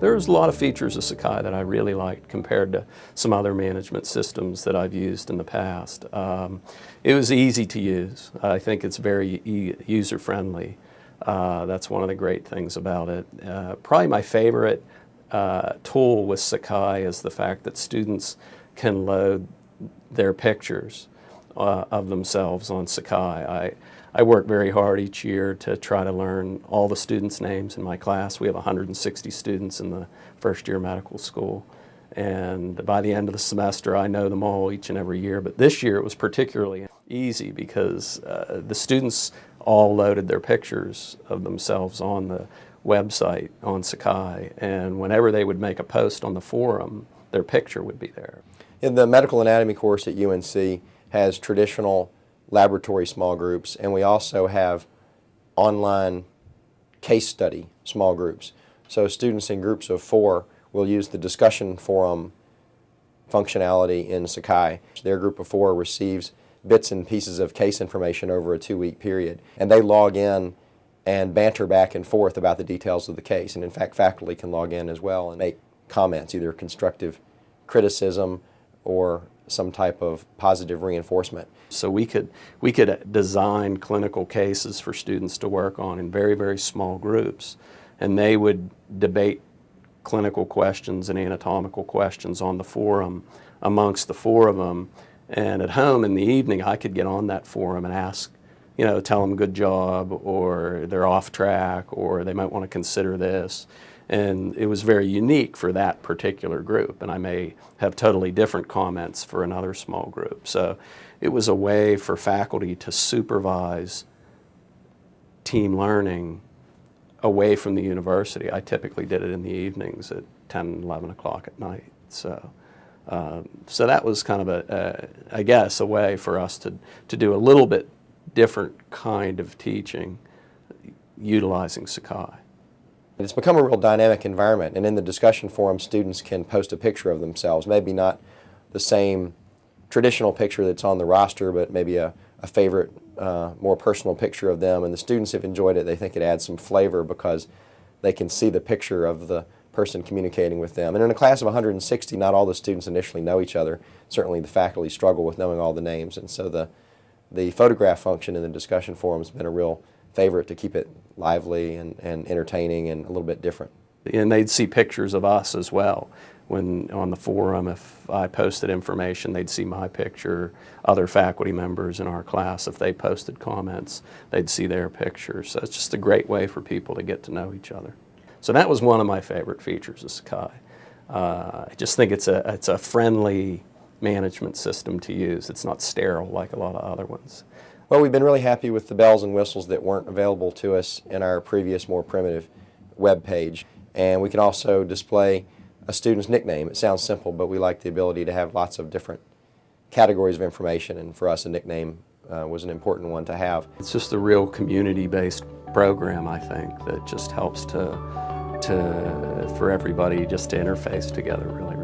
There's a lot of features of Sakai that I really liked compared to some other management systems that I've used in the past. Um, it was easy to use. I think it's very e user-friendly. Uh, that's one of the great things about it. Uh, probably my favorite uh, tool with Sakai is the fact that students can load their pictures uh, of themselves on Sakai. I, I work very hard each year to try to learn all the students' names in my class. We have 160 students in the first year medical school. And by the end of the semester, I know them all each and every year. But this year it was particularly easy because uh, the students all loaded their pictures of themselves on the website on Sakai. And whenever they would make a post on the forum, their picture would be there. In the medical anatomy course at UNC has traditional laboratory small groups, and we also have online case study small groups. So students in groups of four will use the discussion forum functionality in Sakai. Their group of four receives bits and pieces of case information over a two-week period, and they log in and banter back and forth about the details of the case. And in fact, faculty can log in as well and make comments, either constructive criticism or some type of positive reinforcement. So we could, we could design clinical cases for students to work on in very, very small groups. And they would debate clinical questions and anatomical questions on the forum amongst the four of them. And at home in the evening, I could get on that forum and ask, you know, tell them good job or they're off track or they might want to consider this. And it was very unique for that particular group. And I may have totally different comments for another small group. So it was a way for faculty to supervise team learning away from the university. I typically did it in the evenings at 10, 11 o'clock at night. So, um, so that was kind of a, a, I guess, a way for us to, to do a little bit different kind of teaching utilizing Sakai. It's become a real dynamic environment, and in the discussion forum, students can post a picture of themselves, maybe not the same traditional picture that's on the roster, but maybe a, a favorite, uh, more personal picture of them, and the students have enjoyed it. They think it adds some flavor because they can see the picture of the person communicating with them. And in a class of 160, not all the students initially know each other. Certainly the faculty struggle with knowing all the names, and so the, the photograph function in the discussion forum has been a real favorite to keep it lively and, and entertaining and a little bit different. And they'd see pictures of us as well. When on the forum, if I posted information, they'd see my picture. Other faculty members in our class, if they posted comments, they'd see their pictures. So it's just a great way for people to get to know each other. So that was one of my favorite features of Sakai. Uh, I just think it's a, it's a friendly management system to use. It's not sterile like a lot of other ones. Well, we've been really happy with the bells and whistles that weren't available to us in our previous, more primitive web page. And we can also display a student's nickname. It sounds simple, but we like the ability to have lots of different categories of information, and for us a nickname uh, was an important one to have. It's just a real community-based program, I think, that just helps to, to, for everybody just to interface together really